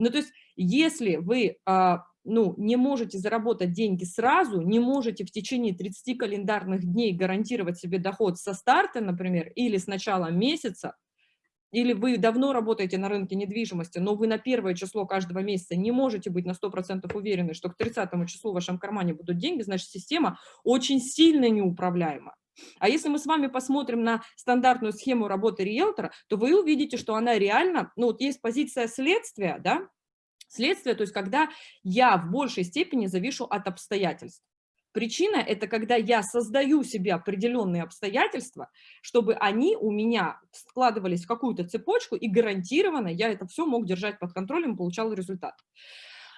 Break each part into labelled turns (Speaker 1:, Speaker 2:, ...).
Speaker 1: Ну, то есть, если вы а, ну, не можете заработать деньги сразу, не можете в течение 30 календарных дней гарантировать себе доход со старта, например, или с начала месяца, или вы давно работаете на рынке недвижимости, но вы на первое число каждого месяца не можете быть на 100% уверены, что к 30 числу в вашем кармане будут деньги, значит, система очень сильно неуправляема. А если мы с вами посмотрим на стандартную схему работы риэлтора, то вы увидите, что она реально, ну вот есть позиция следствия, да, следствие, то есть когда я в большей степени завишу от обстоятельств. Причина – это когда я создаю себе определенные обстоятельства, чтобы они у меня складывались в какую-то цепочку, и гарантированно я это все мог держать под контролем, получал результат.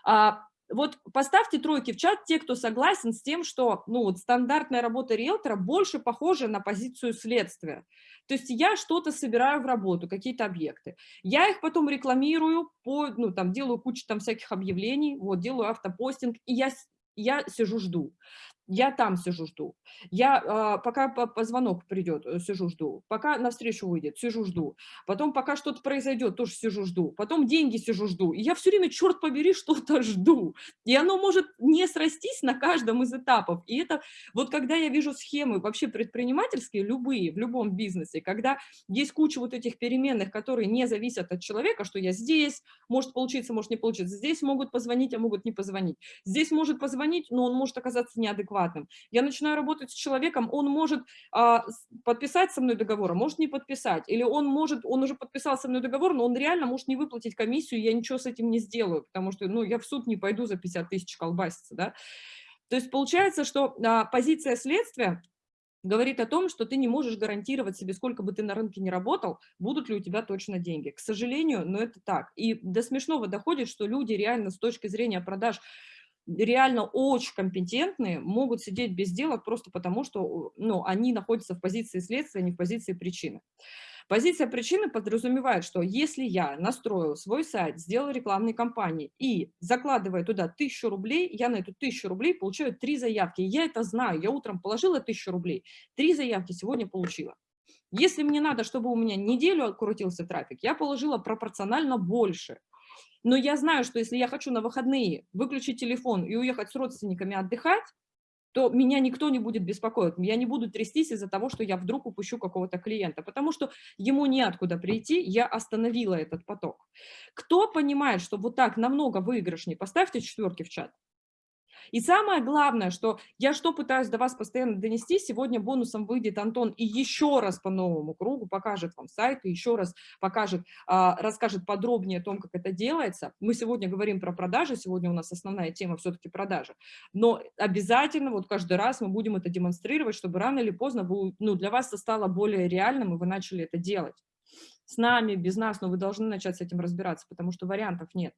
Speaker 1: А, вот поставьте тройки в чат те, кто согласен с тем, что ну, вот стандартная работа риэлтора больше похожа на позицию следствия. То есть я что-то собираю в работу, какие-то объекты. Я их потом рекламирую, по, ну, там, делаю кучу там всяких объявлений, вот, делаю автопостинг, и я я сижу, жду. Я там сижу, жду. Я, э, пока по, по звонок придет, э, сижу, жду. Пока навстречу выйдет, сижу, жду. Потом, пока что-то произойдет, тоже сижу, жду. Потом деньги сижу, жду. И я все время, черт побери, что-то жду. И оно может не срастись на каждом из этапов. И это, вот когда я вижу схемы вообще предпринимательские, любые, в любом бизнесе, когда есть куча вот этих переменных, которые не зависят от человека, что я здесь, может получиться, может не получиться. Здесь могут позвонить, а могут не позвонить. Здесь может позвонить, но он может оказаться неадекватным адекватным. Я начинаю работать с человеком, он может а, подписать со мной договор, а может не подписать. Или он может, он уже подписал со мной договор, но он реально может не выплатить комиссию, я ничего с этим не сделаю, потому что ну, я в суд не пойду за 50 тысяч колбаситься. Да? То есть получается, что а, позиция следствия говорит о том, что ты не можешь гарантировать себе, сколько бы ты на рынке не работал, будут ли у тебя точно деньги. К сожалению, но это так. И до смешного доходит, что люди реально с точки зрения продаж реально очень компетентные могут сидеть без дела просто потому, что ну, они находятся в позиции следствия, а не в позиции причины. Позиция причины подразумевает, что если я настроил свой сайт, сделал рекламные кампании и закладывая туда тысячу рублей, я на эту тысячу рублей получаю три заявки. Я это знаю, я утром положила тысячу рублей, три заявки сегодня получила. Если мне надо, чтобы у меня неделю крутился трафик, я положила пропорционально больше. Но я знаю, что если я хочу на выходные выключить телефон и уехать с родственниками отдыхать, то меня никто не будет беспокоить, я не буду трястись из-за того, что я вдруг упущу какого-то клиента, потому что ему неоткуда прийти, я остановила этот поток. Кто понимает, что вот так намного выигрышнее, поставьте четверки в чат. И самое главное, что я что пытаюсь до вас постоянно донести, сегодня бонусом выйдет Антон и еще раз по новому кругу покажет вам сайт, и еще раз покажет, а, расскажет подробнее о том, как это делается. Мы сегодня говорим про продажи, сегодня у нас основная тема все-таки продажи, но обязательно вот каждый раз мы будем это демонстрировать, чтобы рано или поздно ну, для вас это стало более реальным, и вы начали это делать. С нами, без нас, но вы должны начать с этим разбираться, потому что вариантов нет.